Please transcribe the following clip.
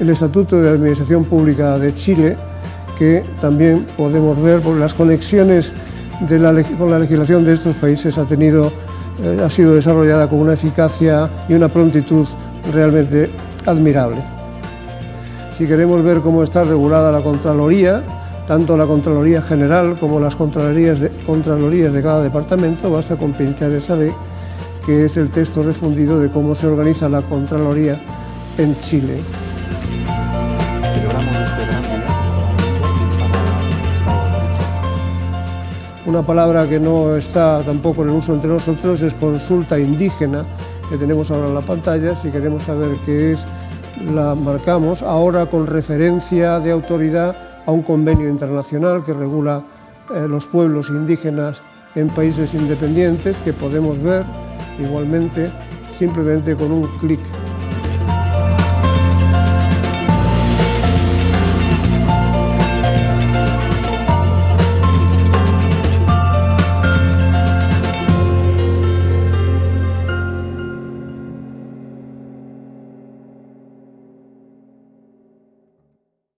El Estatuto de Administración Pública de Chile, que también podemos ver por las conexiones con la legislación de estos países, ha, tenido, eh, ha sido desarrollada con una eficacia y una prontitud realmente admirable. Si queremos ver cómo está regulada la Contraloría, tanto la Contraloría General como las Contralorías de, Contralorías de cada departamento, basta con pinchar esa ley, que es el texto refundido de cómo se organiza la Contraloría en Chile. Una palabra que no está tampoco en uso entre nosotros es consulta indígena, que tenemos ahora en la pantalla. Si queremos saber qué es, la marcamos ahora con referencia de autoridad a un convenio internacional que regula eh, los pueblos indígenas en países independientes, que podemos ver igualmente simplemente con un clic